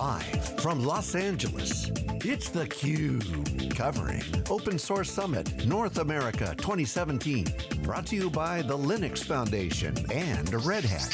Live from Los Angeles, it's theCUBE, covering Open Source Summit North America 2017. Brought to you by the Linux Foundation and Red Hat.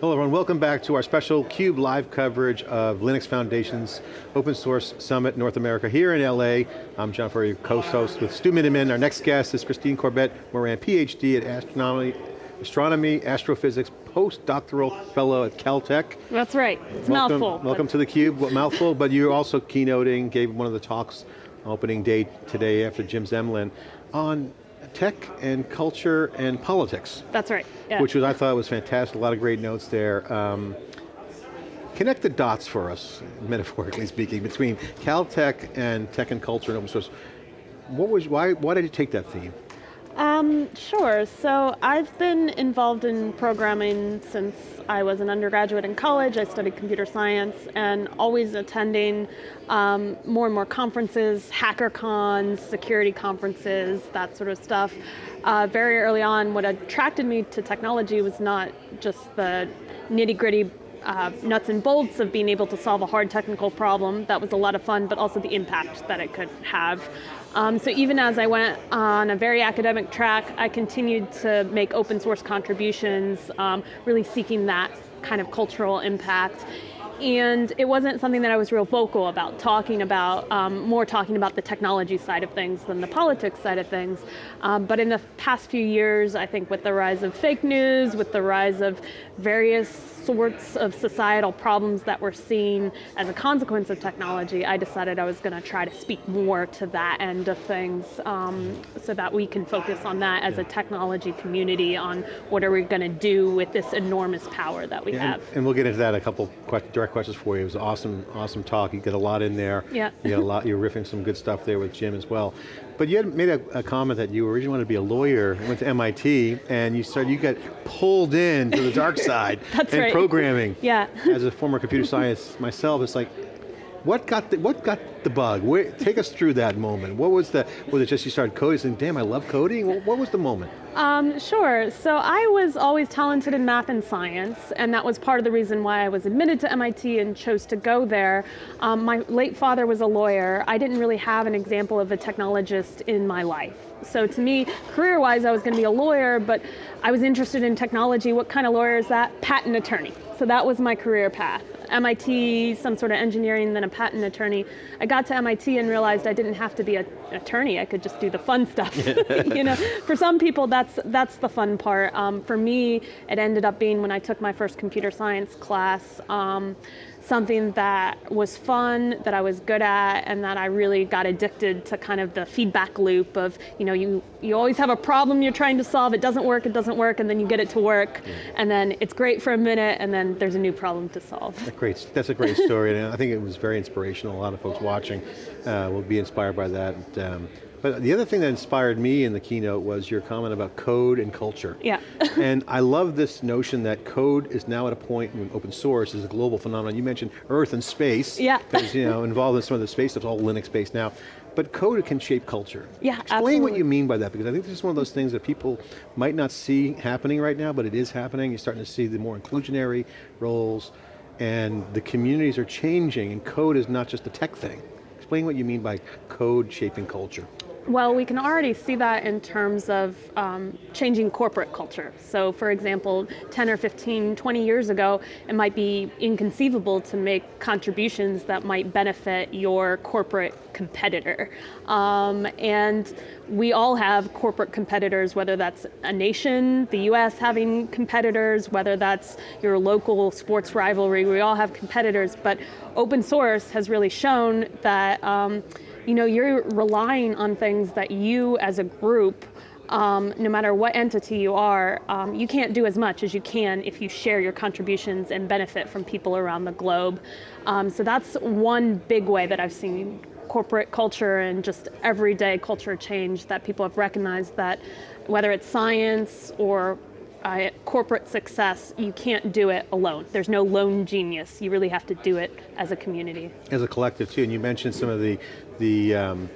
Hello everyone, welcome back to our special CUBE live coverage of Linux Foundation's Open Source Summit North America here in LA. I'm John Furrier, co-host with Stu Miniman. Our next guest is Christine Corbett Moran, PhD at Astronomy, Astronomy Astrophysics, postdoctoral fellow at Caltech. That's right, it's welcome, mouthful. Welcome to theCUBE, mouthful, but you're also keynoting, gave one of the talks opening day today after Jim Zemlin on tech and culture and politics. That's right, yeah. Which was, I thought was fantastic, a lot of great notes there. Um, connect the dots for us, metaphorically speaking, between Caltech and tech and culture and open source. What was, why, why did you take that theme? Um, sure, so I've been involved in programming since I was an undergraduate in college. I studied computer science and always attending um, more and more conferences, hacker cons, security conferences, that sort of stuff. Uh, very early on, what attracted me to technology was not just the nitty gritty uh, nuts and bolts of being able to solve a hard technical problem. That was a lot of fun, but also the impact that it could have. Um, so even as I went on a very academic track, I continued to make open source contributions, um, really seeking that kind of cultural impact. And it wasn't something that I was real vocal about, talking about, um, more talking about the technology side of things than the politics side of things. Um, but in the past few years, I think with the rise of fake news, with the rise of various sorts of societal problems that we're seeing as a consequence of technology, I decided I was going to try to speak more to that end of things um, so that we can focus on that as a technology community on what are we going to do with this enormous power that we yeah, have. And, and, we'll get into that, a couple direct questions for you. It was an awesome, awesome talk. You get a lot in there. Yeah. You got a lot, you're riffing some good stuff there with Jim as well. But you had made a, a, comment that you originally wanted to be a lawyer, went to MIT, and you started, you got pulled in to the dark side That's and right. programming. Yeah. As a former computer science myself, it's like, what got the, what got the bug? Where, take us through that moment. What was the, was it just you started coding, saying, damn, I love coding? What, what was the moment? Um, sure, so I was always talented in math and science, and that was part of the reason why I was admitted to MIT and chose to go there. Um, my late father was a lawyer. I didn't really have an example of a technologist in my life. So to me, career-wise, I was going to be a lawyer, but I was interested in technology. What kind of lawyer is that? Patent attorney. So that was my career path. MIT, some sort of engineering, then a patent attorney. I got to MIT and realized I didn't have to be an attorney, I could just do the fun stuff. you know, for some people, that's, that's the fun part. Um, for me, it ended up being when I took my first computer science class, um, something that was fun, that I was good at, and that I really got addicted to kind of the feedback loop of, you know, you, you always have a problem you're trying to solve, it doesn't work, it doesn't work, and then you get it to work, yeah. and then it's great for a minute, and then there's a new problem to solve. That's great, that's a great story, and I think it was very inspirational. A lot of folks watching uh, will be inspired by that. Um, but the other thing that inspired me in the keynote was your comment about code and culture. Yeah. and I love this notion that code is now at a point when open source is a global phenomenon. You mentioned Earth and space. Yeah. Because you know, involved in some of the space stuff, all Linux based now. But code can shape culture. Yeah, Explain absolutely. what you mean by that, because I think this is one of those things that people might not see happening right now, but it is happening. You're starting to see the more inclusionary roles, and the communities are changing, and code is not just a tech thing. Explain what you mean by code shaping culture. Well, we can already see that in terms of um, changing corporate culture. So for example, 10 or 15, 20 years ago, it might be inconceivable to make contributions that might benefit your corporate competitor. Um, and we all have corporate competitors, whether that's a nation, the US having competitors, whether that's your local sports rivalry, we all have competitors, but open source has really shown that um, you know, you're relying on things that you as a group um, no matter what entity you are, um, you can't do as much as you can if you share your contributions and benefit from people around the globe. Um, so that's one big way that I've seen corporate culture and just everyday culture change that people have recognized that whether it's science or uh, corporate success, you can't do it alone. There's no lone genius. You really have to do it as a community. As a collective too, and you mentioned some of the, the um,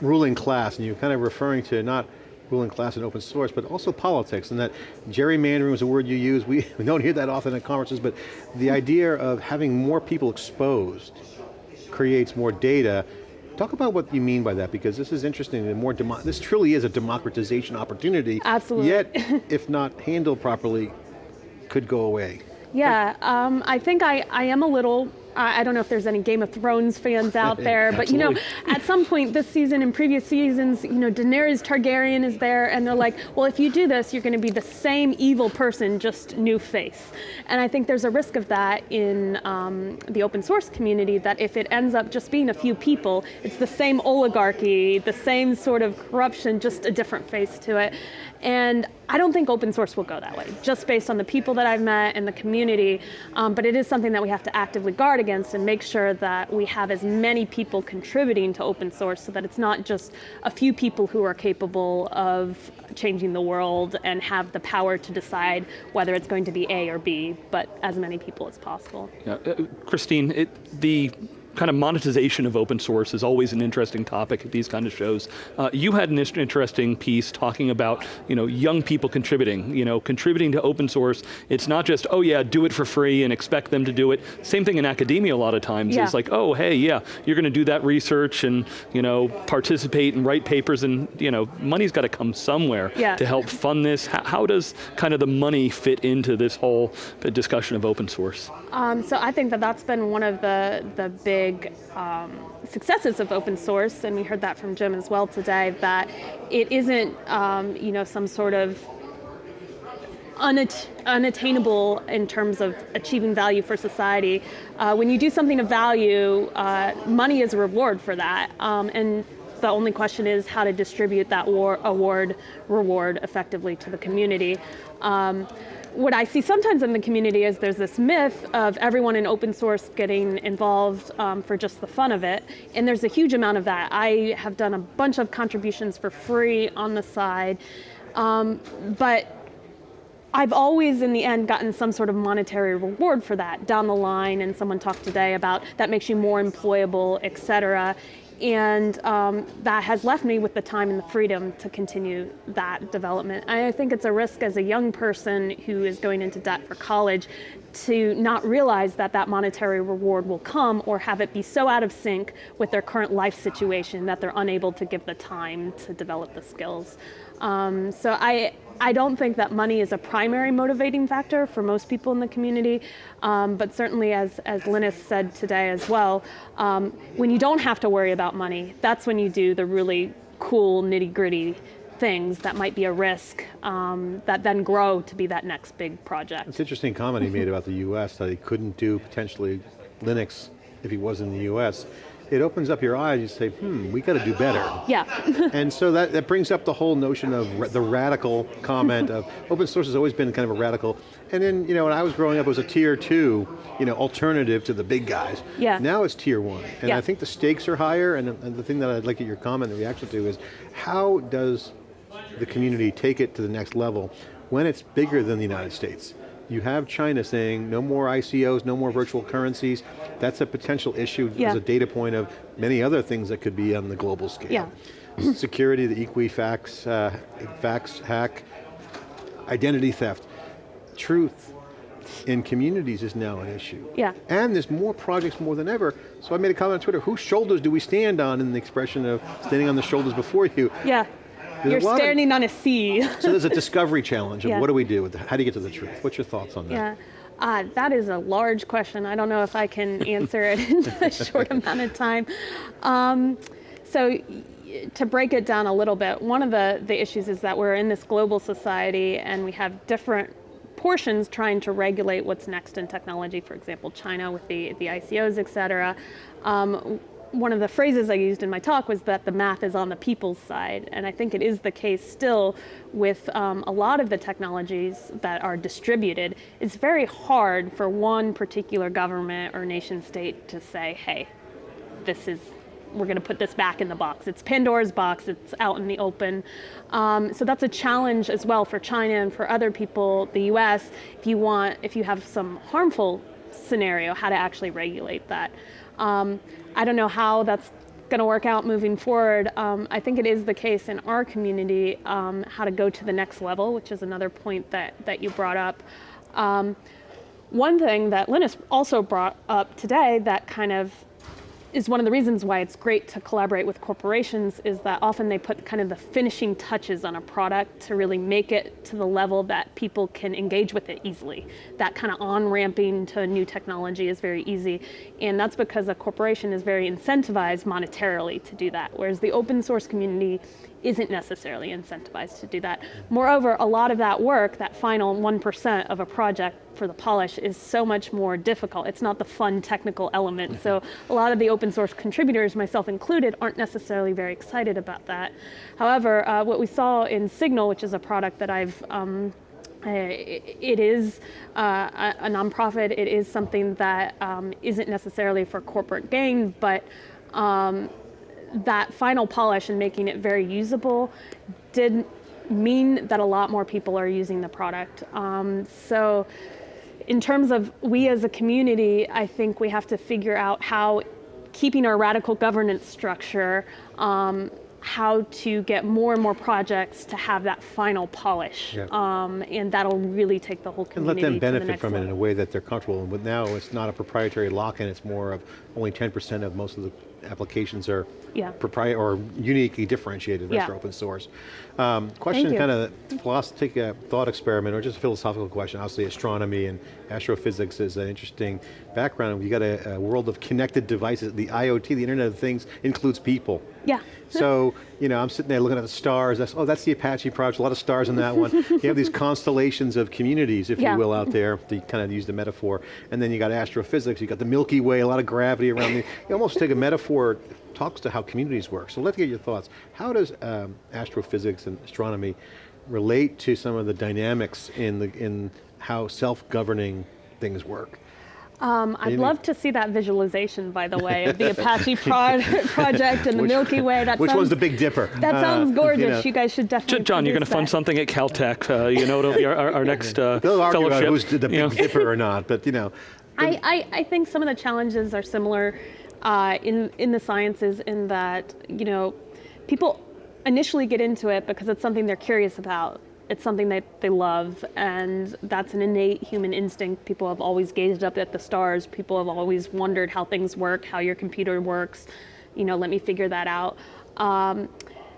ruling class, and you're kind of referring to not ruling class and open source, but also politics, and that gerrymandering was a word you use. We, we don't hear that often at conferences, but the idea of having more people exposed creates more data. Talk about what you mean by that, because this is interesting, and more this truly is a democratization opportunity. Absolutely. Yet, if not handled properly, could go away. Yeah, um, I think I, I am a little I don't know if there's any Game of Thrones fans out there, but you know, at some point this season and previous seasons, you know, Daenerys Targaryen is there and they're like, well, if you do this, you're going to be the same evil person, just new face. And I think there's a risk of that in um, the open source community that if it ends up just being a few people, it's the same oligarchy, the same sort of corruption, just a different face to it. And I don't think open source will go that way, just based on the people that I've met and the community, um, but it is something that we have to actively guard against and make sure that we have as many people contributing to open source so that it's not just a few people who are capable of changing the world and have the power to decide whether it's going to be A or B, but as many people as possible. Yeah, uh, Christine, it, the kind of monetization of open source is always an interesting topic at these kind of shows. Uh, you had an interesting piece talking about you know, young people contributing, you know, contributing to open source. It's not just, oh yeah, do it for free and expect them to do it. Same thing in academia a lot of times. Yeah. It's like, oh hey, yeah, you're going to do that research and you know, participate and write papers and you know, money's got to come somewhere yeah. to help fund this. How, how, does kind of the money fit into this whole discussion of open source? Um, so I think that that's been one of the, the big big um, successes of open source, and we heard that from Jim as well today, that it isn't um, you know, some sort of Unat unattainable in terms of achieving value for society. Uh, when you do something of value, uh, money is a reward for that. Um, and the only question is how to distribute that award, reward effectively to the community. Um, what I see sometimes in the community is there's this myth of everyone in open source getting involved um, for just the fun of it, and there's a huge amount of that. I have done a bunch of contributions for free on the side, um, but I've always, in the end, gotten some sort of monetary reward for that. Down the line, and someone talked today about that makes you more employable, et cetera and um, that has left me with the time and the freedom to continue that development. I think it's a risk as a young person who is going into debt for college to not realize that that monetary reward will come or have it be so out of sync with their current life situation that they're unable to give the time to develop the skills. Um, so I, I don't think that money is a primary motivating factor for most people in the community, um, but certainly as, as Linus said today as well, um, when you don't have to worry about money, that's when you do the really cool nitty gritty things that might be a risk um, that then grow to be that next big project. It's interesting comment he made about the US that he couldn't do potentially Linux if he was in the US it opens up your eyes, you say, hmm, we got to do better. Yeah. and so that, that brings up the whole notion of ra the radical comment of open source has always been kind of a radical, and then, you know, when I was growing up, it was a tier two, you know, alternative to the big guys. Yeah. Now it's tier one, and yeah. I think the stakes are higher, and, and the thing that I'd like at your comment and reaction to is, how does the community take it to the next level when it's bigger than the United States? You have China saying no more ICOs, no more virtual currencies. That's a potential issue yeah. as a data point of many other things that could be on the global scale. Yeah. Security, the Equifax uh, fax hack, identity theft. Truth in communities is now an issue. Yeah. And there's more projects more than ever. So I made a comment on Twitter, whose shoulders do we stand on in the expression of standing on the shoulders before you? Yeah. You're standing of, on a sea. so there's a discovery challenge of yeah. what do we do with how do you get to the truth? What's your thoughts on that? Yeah. Uh, that is a large question. I don't know if I can answer it in a short amount of time. Um, so to break it down a little bit, one of the, the issues is that we're in this global society and we have different portions trying to regulate what's next in technology, for example, China with the, the ICOs, et cetera. Um, one of the phrases I used in my talk was that the math is on the people's side, and I think it is the case still with um, a lot of the technologies that are distributed. It's very hard for one particular government or nation state to say, hey, this is, we're going to put this back in the box. It's Pandora's box, it's out in the open. Um, so that's a challenge as well for China and for other people, the US, if you want, if you have some harmful scenario, how to actually regulate that. Um, I don't know how that's going to work out moving forward. Um, I think it is the case in our community um, how to go to the next level, which is another point that, that you brought up. Um, one thing that Linus also brought up today that kind of is one of the reasons why it's great to collaborate with corporations is that often they put kind of the finishing touches on a product to really make it to the level that people can engage with it easily. That kind of on-ramping to new technology is very easy. And that's because a corporation is very incentivized monetarily to do that. Whereas the open source community isn't necessarily incentivized to do that. Moreover, a lot of that work, that final 1% of a project for the polish is so much more difficult. It's not the fun technical element. So a lot of the open source contributors, myself included, aren't necessarily very excited about that. However, uh, what we saw in Signal, which is a product that I've um, it is uh, a nonprofit. It is something that um, not necessarily for corporate gain, but um, that final polish and making it very usable did mean that a lot more people are using the product. Um, so in terms of we as a community, I think we have to figure out how keeping our radical governance structure, um, how to get more and more projects to have that final polish. Yeah. Um, and that'll really take the whole community And let them benefit the from level. it in a way that they're comfortable. But now it's not a proprietary lock-in, it's more of only 10% of most of the applications are yeah. proprietary or uniquely differentiated, yeah. are open source. Um, question kind of, take a thought experiment or just a philosophical question. Obviously astronomy and astrophysics is an interesting background. You got a, a, world of connected devices. The IoT, the Internet of Things, includes people. Yeah. So, you know, I'm sitting there looking at the stars. That's, oh, that's the Apache project, a lot of stars in that one. you have these constellations of communities, if yeah. you will, out there, to kind of use the metaphor. And then you got astrophysics, you got the Milky Way, a lot of gravity around the, you almost take a metaphor, talks to how communities work. So let's get your thoughts. How does um, astrophysics and astronomy relate to some of the dynamics in, the, in how self-governing things work? Um, I'd love to see that visualization, by the way, of the Apache pro project and the which, Milky Way. That which sounds, one's the Big Dipper? That uh, sounds gorgeous. You, know. you, guys should definitely. John, you're going to fund something at Caltech. Uh, you know, it'll be our, our next uh, They'll argue fellowship. About who's the Big Dipper or not, but you know. I, I, I, think some of the challenges are similar uh, in in the sciences in that you know people initially get into it because it's something they're curious about it's something that they love and that's an innate human instinct. People have always gazed up at the stars. People have always wondered how things work, how your computer works. You know, let me figure that out. Um,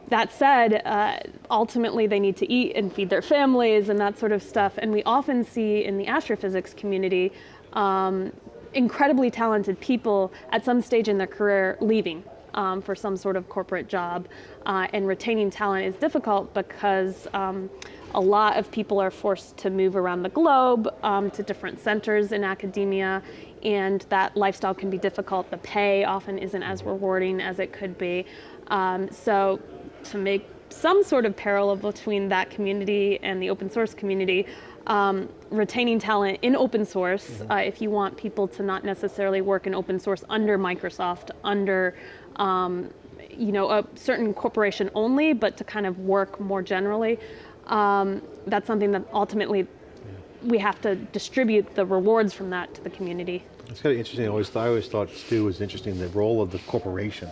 that said, uh, ultimately they need to eat and feed their families and that sort of stuff. And we often see in the astrophysics community um, incredibly talented people at some stage in their career leaving um, for some sort of corporate job. Uh, and retaining talent is difficult because um, a lot of people are forced to move around the globe um, to different centers in academia, and that lifestyle can be difficult. The pay often isn't as rewarding as it could be. Um, so to make some sort of parallel between that community and the open source community, um, retaining talent in open source, mm -hmm. uh, if you want people to not necessarily work in open source under Microsoft, under um, you know, a certain corporation only, but to kind of work more generally um, that's something that ultimately we have to distribute the rewards from that to the community. It's kind of interesting, I always, I always thought Stu was interesting, the role of the corporation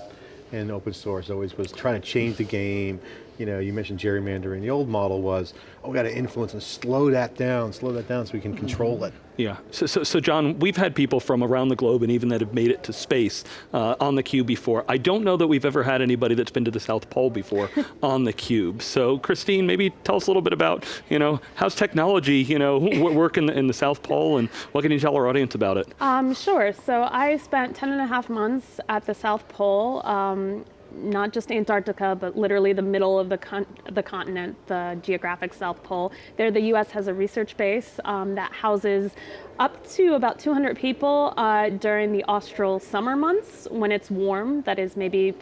in open source always was trying to change the game. You know, you mentioned gerrymandering. The old model was, oh, we got to influence and slow that down, slow that down so we can control it. Yeah, so, so, so, John, we've had people from around the globe and even that have made it to space uh, on the cube before. I don't know that we've ever had anybody that's been to the South Pole before on the cube. So Christine, maybe tell us a little bit about, you know, how's technology, you know, work in the, in the South Pole and what can you tell our audience about it? Um, sure, so I spent 10 and a half months at the South Pole. Um, not just Antarctica, but literally the middle of the, con the continent, the geographic South Pole. There the US has a research base um, that houses up to about 200 people uh, during the austral summer months when it's warm, that is maybe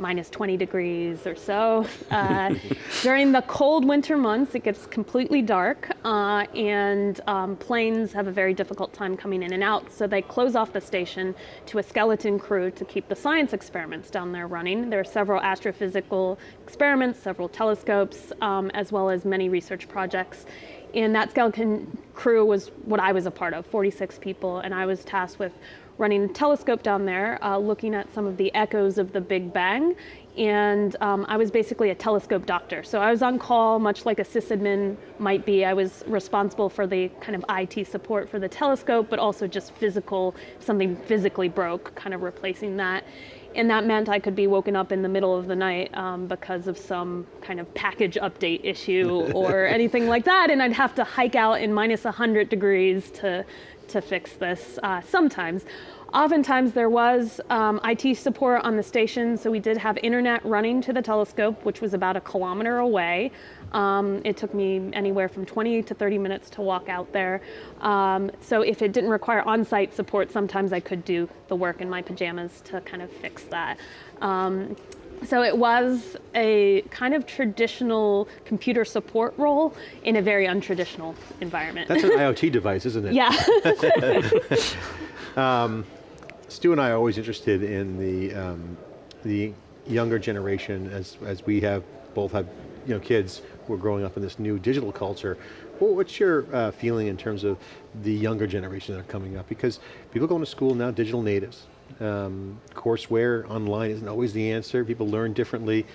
minus 20 degrees or so. Uh, during the cold winter months, it gets completely dark uh, and um, planes have a very difficult time coming in and out. So they close off the station to a skeleton crew to keep the science experiments down there running. There are several astrophysical experiments, several telescopes, um, as well as many research projects. And that skeleton crew was what I was a part of, 46 people, and I was tasked with running a telescope down there, uh, looking at some of the echoes of the Big Bang. And um, I was basically a telescope doctor. So I was on call, much like a sysadmin might be. I was responsible for the kind of IT support for the telescope, but also just physical, something physically broke, kind of replacing that. And that meant I could be woken up in the middle of the night um, because of some kind of package update issue or anything like that. And I'd have to hike out in minus 100 degrees to, to fix this uh, sometimes. Oftentimes there was um, IT support on the station, so we did have internet running to the telescope, which was about a kilometer away. Um, it took me anywhere from 20 to 30 minutes to walk out there. Um, so if it didn't require on-site support, sometimes I could do the work in my pajamas to kind of fix that. Um, so it was a kind of traditional computer support role in a very untraditional environment. That's an IoT device, isn't it? Yeah. Stu and I are always interested in the, um, the younger generation as, as we have, both have you know, kids who are growing up in this new digital culture. Well, what's your uh, feeling in terms of the younger generation that are coming up? Because people going to school now, digital natives. Um, courseware online isn't always the answer. People learn differently.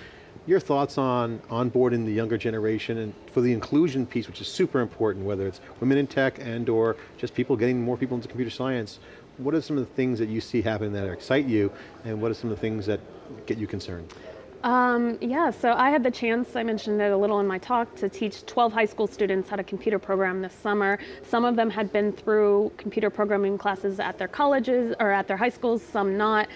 Your thoughts on onboarding the younger generation and for the inclusion piece, which is super important, whether it's women in tech and or just people getting more people into computer science. What are some of the things that you see happening that excite you and what are some of the things that get you concerned? Um, yeah, so I had the chance, I mentioned it a little in my talk, to teach 12 high school students how to computer program this summer. Some of them had been through computer programming classes at their colleges or at their high schools, some not.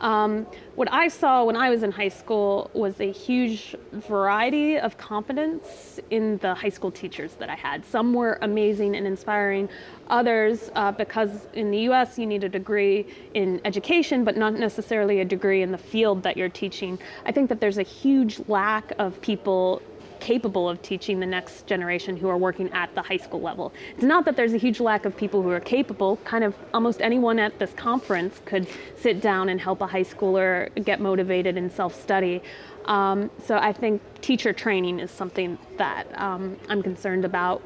Um, what I saw when I was in high school was a huge variety of competence in the high school teachers that I had. Some were amazing and inspiring. Others, uh, because in the US you need a degree in education, but not necessarily a degree in the field that you're teaching. I think that there's a huge lack of people capable of teaching the next generation who are working at the high school level. It's not that there's a huge lack of people who are capable, kind of almost anyone at this conference could sit down and help a high schooler get motivated and self-study. Um, so I think teacher training is something that um, I'm concerned about.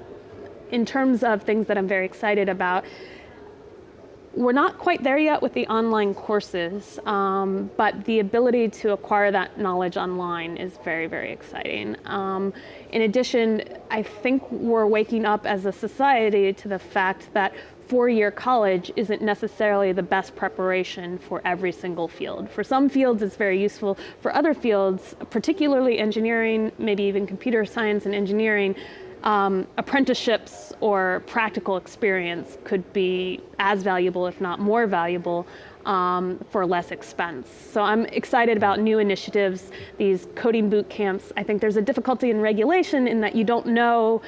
In terms of things that I'm very excited about, we're not quite there yet with the online courses, um, but the ability to acquire that knowledge online is very, very exciting. Um, in addition, I think we're waking up as a society to the fact that four-year college isn't necessarily the best preparation for every single field. For some fields it's very useful, for other fields, particularly engineering, maybe even computer science and engineering, um, apprenticeships or practical experience could be as valuable, if not more valuable, um, for less expense. So I'm excited about new initiatives, these coding boot camps. I think there's a difficulty in regulation in that you don't know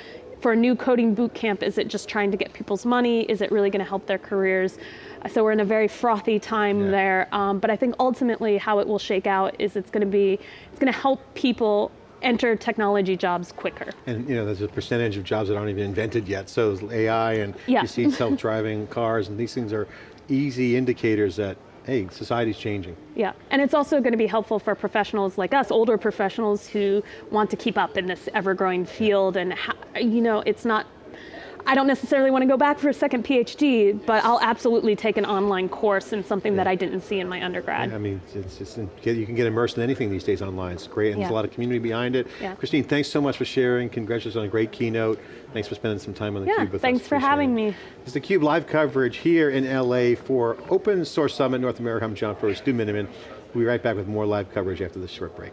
for a new coding boot camp, is it just trying to get people's money? Is it really going to help their careers? So we're in a very frothy time yeah. there. Um, but I think ultimately how it will shake out is it's going to be, it's going to help people enter technology jobs quicker. And you know, there's a percentage of jobs that aren't even invented yet, so AI and yeah. you see self-driving cars and these things are easy indicators that hey, society's changing. Yeah, and it's also going to be helpful for professionals like us, older professionals who want to keep up in this ever-growing field and, you know, it's not I don't necessarily want to go back for a second PhD, but I'll absolutely take an online course in something yeah. that I didn't see in my undergrad. Yeah, I mean, it's just, you can get immersed in anything these days online. It's great, and yeah. there's a lot of community behind it. Christine, thanks so much for sharing. Congratulations on a great keynote. Thanks for spending some time on theCUBE with thanks us. thanks for having me. It's theCUBE live coverage here in LA for Open Source Summit North America. I'm John Furrier, Stu Miniman. We'll be right back with more live coverage after this short break.